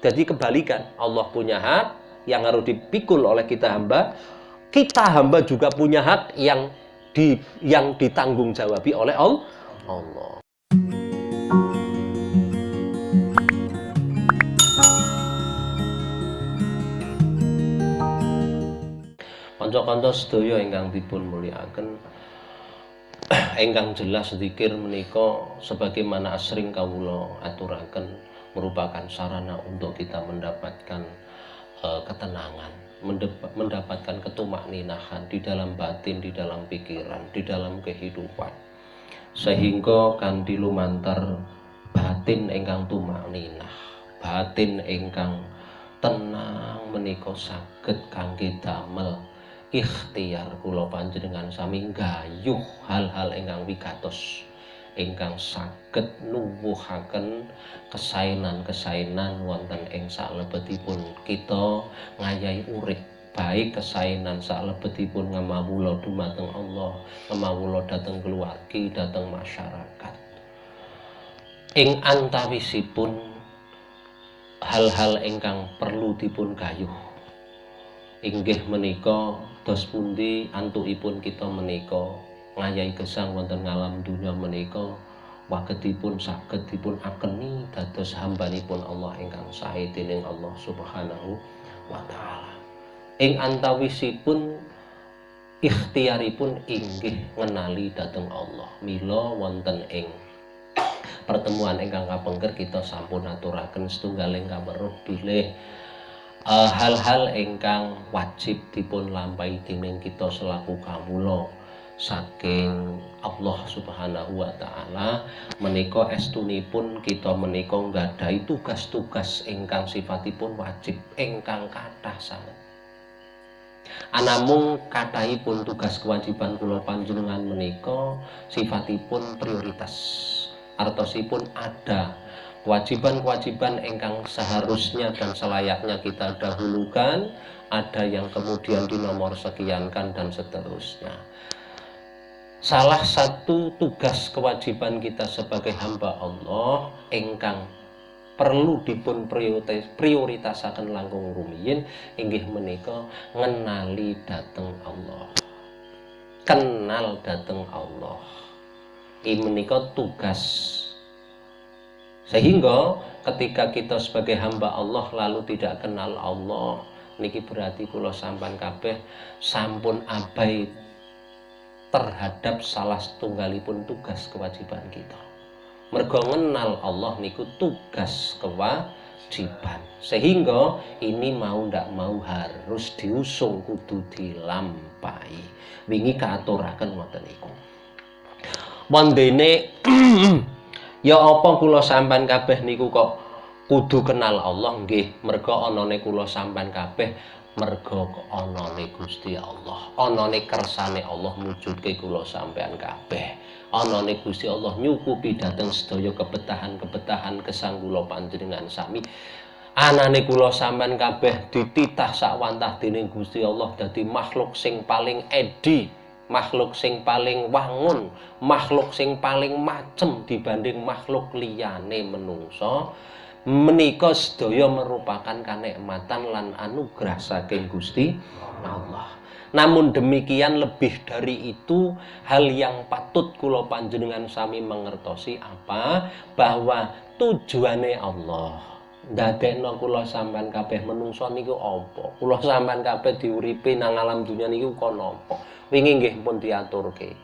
Jadi kebalikan, Allah punya hak yang harus dipikul oleh kita hamba, kita hamba juga punya hak yang di yang ditanggung jawabi oleh Allah. Kanca-kanca sedaya ingkang dipun mulyakaken ingkang jelas zikir menika sebagaimana asring kawula aturaken merupakan sarana untuk kita mendapatkan uh, ketenangan, mendapatkan ketumakninahan di dalam batin, di dalam pikiran, di dalam kehidupan. Sehingga kan dilumantar batin ingkang tumakninah, batin ingkang tenang menika saged kangge damel ikhtiar kula panjenengan sami gayuh hal-hal ingkang wigatos ingkang saged nuwuhaken kesainan-kesainan wonten ing salebetipun. Kita ngayahi urip baik kesainan salebetipun ngamawula dumateng Allah ngamawula dhateng keluargi dhateng masyarakat. Ing antawisipun hal-hal ingkang perlu dipun gayuh. Inggih menika dos pundi antukipun kita menika ngayahi gesang wonten ngalam dunya menika wagetipun saged dipun akeni dados hambanipun Allah ingkang sae dening Allah Subhanahu wa taala. Ing antawisipun ikhtiaripun inggih ngenali dhateng Allah. Mila wonten ing pertemuan ingkang kapengker kita sampun aturaken setunggaling kaweruh bilih hal-hal uh, ingkang wajib dipun lampahi dening kita selaku kawula. Saking Allah Subhanahu wa taala menika estunipun kita menika nggadahi tugas-tugas ingkang sifatipun wajib ingkang kathah sanget. Anamung kathahipun tugas kewajiban kula panjenengan menika sifatipun prioritas. Artosipun ada kewajiban-kewajiban engkang seharusnya dan selayaknya kita dahulukan ada yang kemudian dinomor sekiankan dan seterusnya. Salah satu tugas kewajiban kita sebagai hamba Allah engkang perlu dipun prioritas prioritasaken langkung rumiyin inggih menika ngenali dateng Allah. Kenal dateng Allah. Ini menika tugas sehingga ketika kita sebagai hamba Allah lalu tidak kenal Allah, niki berarti kula sampan kabeh sampun abai terhadap salah setunggalipun tugas kewajiban kita. Mergo ngenal Allah niku tugas kewajiban. Sehingga ini mau ndak mau harus diusung kudu dilampahi. Wingi kaaturaken ngoten niku. Wondene Ya apa kula sampean kabeh niku kok kudu kenal Allah nggih? Merga anane kula sampean kabeh merga anane Gusti Allah. Anane kersane Allah mujudke kula sampean kabeh. Anane Gusti Allah nyukupi dhateng sedaya kebetahan-kebetahan kesang kula panjenengan sami. Anane kula sampean kabeh dititah sakwantah dening Gusti Allah dadi makhluk sing paling edi makhluk sing paling wangun, makhluk sing paling macem dibanding makhluk liyane menungso, menika sedaya merupakan kanikmatan lan anugerah saking Gusti Allah. Namun demikian lebih dari itu hal yang patut kula panjenengan sami mengertosi apa bahwa tujuannya Allah ndadekno kula sampean kabeh menungso niku apa? Kula sampean kabeh diuripi nang alam dunya niku kono apa? Wingi nggih pun diaturke.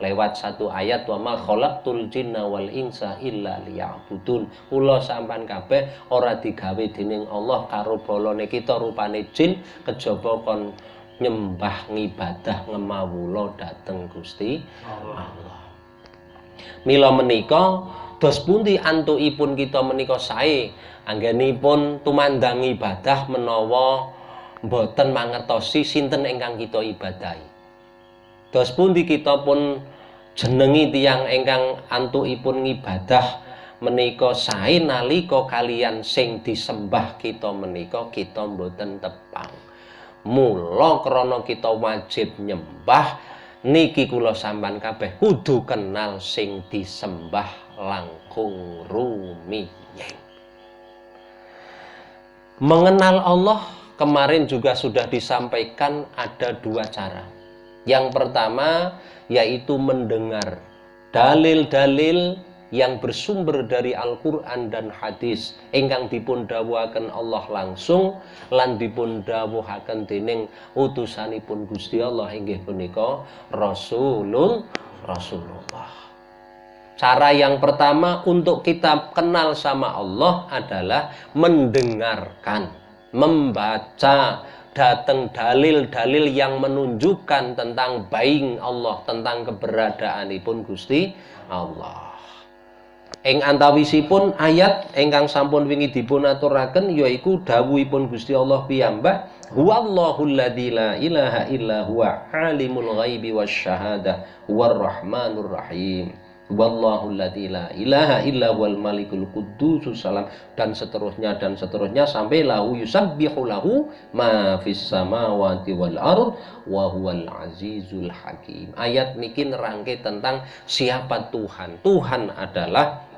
Lewat satu ayat wa ma khalaqtul jinna wal insa illa liya'budun. Kula sampean kabeh ora digawe dening Allah karo bolone kita rupane jin kejaba kon nyembah ngibadah ngemawula dhateng Gusti Allah. Mila menika dos pundi antukipun kita menika sae anggenipun tumandang ibadah menawa mboten mangertosi sinten ingkang kita ibadahi. Dos pundi kita pun jenengi tiang ingkang antukipun ngibadah menika sae nalika kalian sing disembah kita menika kita mboten tepang. Mula krana kita wajib nyembah niki kula sampean kabeh kudu kenal sing disembah langkung rumiyin. Mengenal Allah kemarin juga sudah disampaikan ada dua cara. Yang pertama yaitu mendengar dalil-dalil yang bersumber dari Al-Quran dan hadis ingkang dipun dawuhaken Allah langsung lan dipun dawuhaken utusanipun Gusti Allah inggih punika Rasulul Rasulullah. Cara yang pertama untuk kita kenal sama Allah adalah mendengarkan, membaca datang dalil-dalil yang menunjukkan tentang baik Allah, tentang keberadaan keberadaanipun Gusti Allah. Ing antawisipun ayat ingkang sampun wingi dipun aturaken yaiku dawuhipun Gusti Allah piyambak huwallahu alladzi la ilaha illa huwa alimul ghaibi wasyahadah huwar rahmanur rahim. Wallahu alladzi la ilaha illa wal malikul quddus salam. Dan seterusnya dan seterusnya sampai lahu yusabbihu lahu ma fis samawati wal ard wa huwal azizul hakim. Ayat niki nerangke tentang siapa Tuhan. Tuhan adalah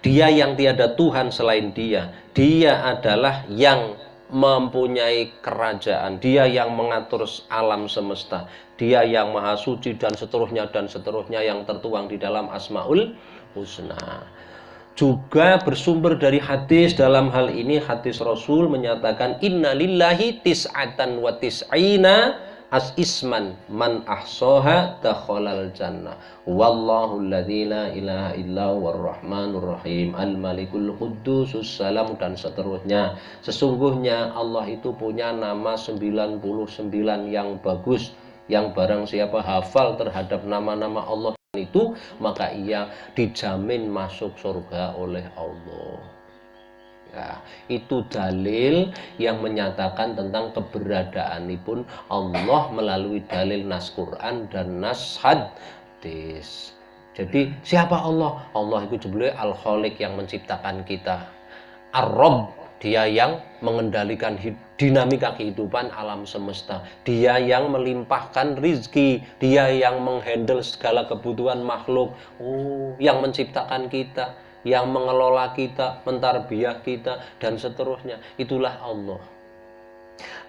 dia yang tiada Tuhan selain dia. Dia adalah yang mempunyai kerajaan. Dia yang mengatur alam semesta. Dia yang maha suci dan seterusnya dan seterusnya yang tertuang di dalam Asmaul Husna. Juga bersumber dari hadis dalam hal ini hadis Rasul menyatakan inna lillahi tis'atan wa tis'ina as isman man ahsoha dakhalal jannah. Wallahu alladzi la ilaha illa rahmanur rahim. Al malikul quddusus salam dan seterusnya. Sesungguhnya Allah itu punya nama 99 yang bagus. Yang barang siapa hafal terhadap nama-nama Allah itu maka ia dijamin masuk surga oleh Allah Ya, itu dalil yang menyatakan tentang keberadaan pun Allah melalui dalil nas Quran dan nas hadis. Jadi siapa Allah? Allah itu sebenarnya Al-Khaliq yang menciptakan kita. Ar-Rabb, dia yang mengendalikan dinamika kehidupan alam semesta. Dia yang melimpahkan rizki. Dia yang menghandle segala kebutuhan makhluk. Oh, yang menciptakan kita yang mengelola kita, mentarbiah kita, dan seterusnya. Itulah Allah.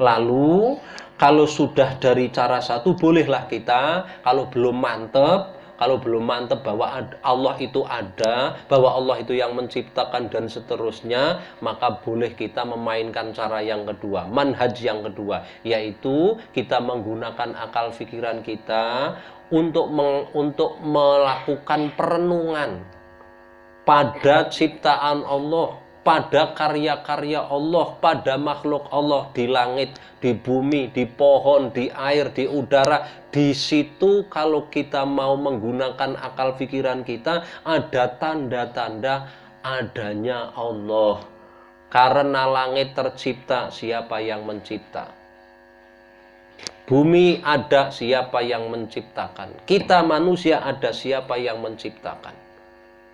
Lalu, kalau sudah dari cara satu, bolehlah kita, kalau belum mantep, kalau belum mantep bahwa Allah itu ada, bahwa Allah itu yang menciptakan dan seterusnya, maka boleh kita memainkan cara yang kedua, manhaj yang kedua, yaitu kita menggunakan akal pikiran kita untuk meng, untuk melakukan perenungan pada ciptaan Allah, pada karya-karya Allah, pada makhluk Allah di langit, di bumi, di pohon, di air, di udara. Di situ kalau kita mau menggunakan akal pikiran kita, ada tanda-tanda adanya Allah. Karena langit tercipta, siapa yang mencipta? Bumi ada siapa yang menciptakan. Kita manusia ada siapa yang menciptakan.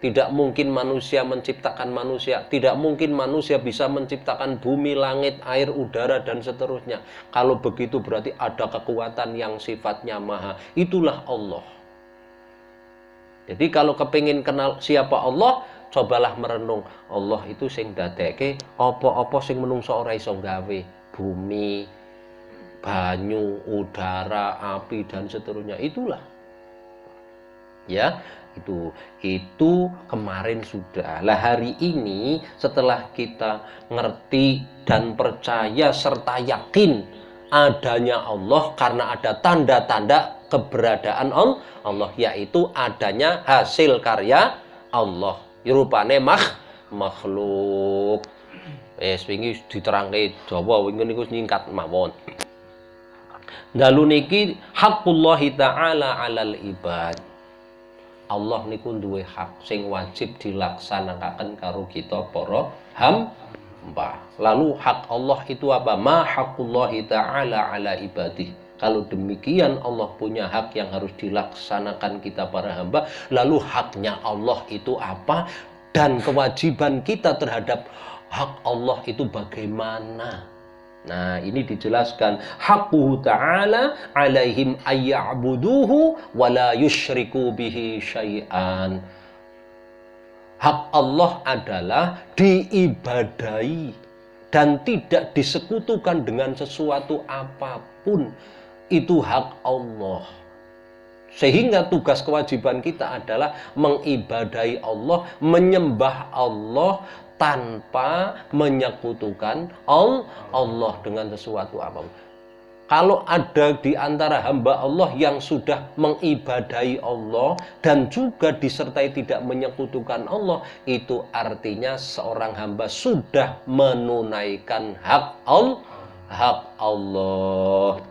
Tidak mungkin manusia menciptakan manusia. Tidak mungkin manusia bisa menciptakan bumi, langit, air, udara, dan seterusnya. Kalau begitu berarti ada kekuatan yang sifatnya maha. Itulah Allah. Jadi kalau kepingin kenal siapa Allah, cobalah merenung. Allah itu sing dadeke opo-opo sing menungso ora iso gawe. Bumi, banyu, udara, api, dan seterusnya. Itulah. Ya, itu itu kemarin sudah. Lah hari ini setelah kita ngerti dan percaya serta yakin adanya Allah karena ada tanda-tanda keberadaan Allah yaitu adanya hasil karya Allah. Rupane mah makhluk. Wis wingi diterangke Jawa wingi niku nyingkat mawon. Dalu niki haqqullahi taala alal ibad Allah niku duwe hak sing wajib dilaksanakan karo kita para hamba. Lalu hak Allah itu apa? Ma haqqullahi ta'ala ala ibadih. Kalau demikian Allah punya hak yang harus dilaksanakan kita para hamba. Lalu haknya Allah itu apa? Dan kewajiban kita terhadap hak Allah itu bagaimana? Nah, ini dijelaskan haqqu ta'ala alaihim ayya'buduhu wa la yusyriku bihi syai'an. Hak Allah adalah diibadai dan tidak disekutukan dengan sesuatu apa pun itu hak Allah sehingga tugas kewajiban kita adalah mengibadahi Allah, menyembah Allah tanpa menyekutukan Allah dengan sesuatu apa pun. Kalau ada di antara hamba Allah yang sudah mengibadahi Allah dan juga disertai tidak menyekutukan Allah, itu artinya seorang hamba sudah menunaikan hak Allah. Hak Allah.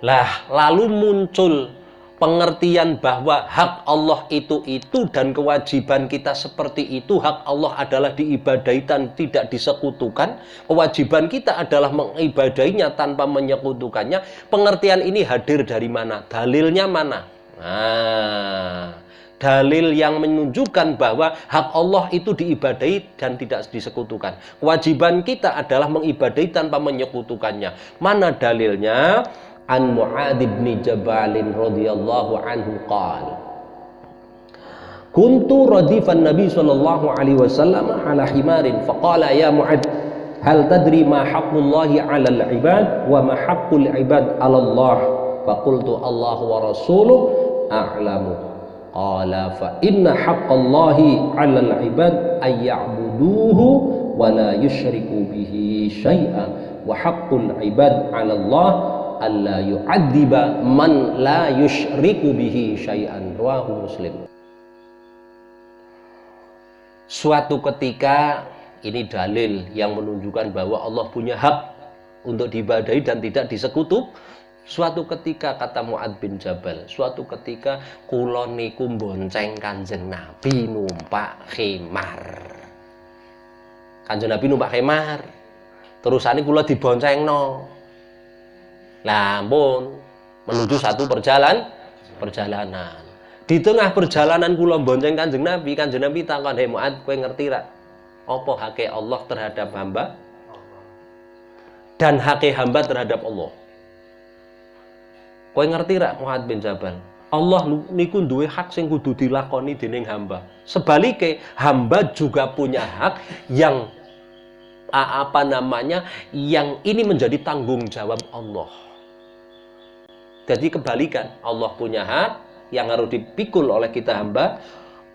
Lah, lalu muncul pengertian bahwa hak Allah itu itu dan kewajiban kita seperti itu hak Allah adalah diibadahi dan tidak disekutukan. Kewajiban kita adalah mengibadahinya tanpa menyekutukannya. Pengertian ini hadir dari mana? Dalilnya mana? Nah dalil yang menunjukkan bahwa hak Allah itu diibadahi dan tidak disekutukan. Kewajiban kita adalah mengibadahi tanpa menyekutukannya. Mana dalilnya an Mu'ad bin Jabal radhiyallahu anhu qala Kuntu radifan Nabi sallallahu alaihi wasallam ala himarin faqala ya Mu'ad hal tadri ma haqqullahi 'ala al-ibad wa ma haqqul ibad 'ala Allah faqultu Allah wa rasuluh a'lamu qala fa inna haqqallahi 'ala al-ibad ay ya'buduhu wa la yushriku bihi syai'an wa haqqul ibad 'ala Alla man la yushriku bihi syai'an. Muslim. Suatu ketika ini dalil yang menunjukkan bahwa Allah punya hak untuk diibadahi dan tidak disekutu. Suatu ketika kata Muad bin Jabal suatu ketika kula niku bonceng Kanjeng Nabi numpak khimar Kanjeng Nabi numpak khimar terusane kula diboncengno Lampun menuju satu perjalanan perjalanan. Di tengah perjalanan kula bonceng Kanjeng Nabi, Kanjeng Nabi takon, "Hei Muad, kowe ngerti ra apa hake Allah terhadap hamba?" Dan hake hamba terhadap Allah. Kowe ngerti ra Muad bin Jabal? Allah niku duwe hak sing kudu dilakoni dening hamba. Sebaliknya, hamba juga punya hak yang apa namanya yang ini menjadi tanggung jawab Allah jadi kebalikan, Allah punya hak yang harus dipikul oleh kita hamba.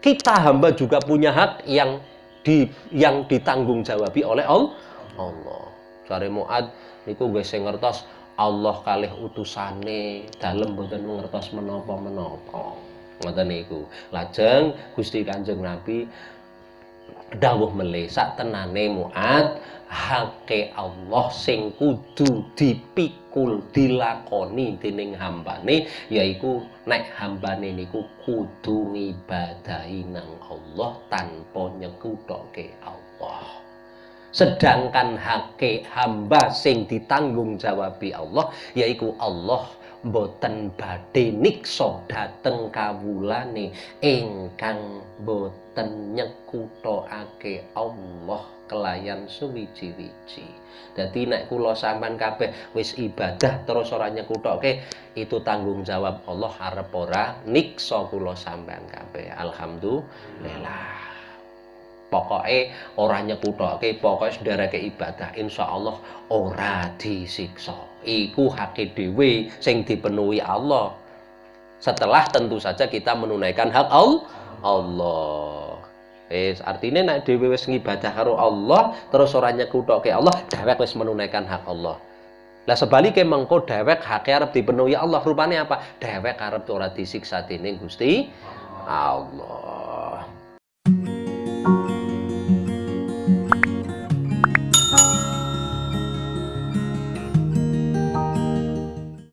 Kita hamba juga punya hak yang di yang ditanggung jawabi oleh Allah. Allah. Cari Muad niku gue ngertos Allah kalih utusane dalam boten ngertos menapa-menapa. Ngoten niku. Lajeng Gusti Kanjeng Nabi dawuh melih sak tenane Muad hake Allah sing kudu dipikul dilakoni dening hambane yaiku nek hambane niku kudu ngibadahi nang Allah tanpa nyekutoke Allah. Sedangkan hake hamba sing ditanggung jawabi Allah yaiku Allah boten badhe niksa dhateng kawulane ingkang boten nyekutokake Allah kelayan suwiji-wiji. Dadi nek kula sampean kabeh wis ibadah terus ora nyekutoke, itu tanggung jawab Allah arep ora niksa kula sampean kabeh. Alhamdulillah. Pokoke ora nyekutoke, pokoke sedereke ibadah, insya Allah ora disiksa. Iku hake dhewe sing dipenuhi Allah. Setelah tentu saja kita menunaikan hak Allah. Wis artine nek dhewe wis ngibadah karo Allah terus ora nyekutoke Allah, dhewek wis menunaikan hak Allah. Lah sebaliknya mengko dhewek hak arep dipenuhi Allah rupane apa? Dhewek arep ora disiksa dening Gusti Allah.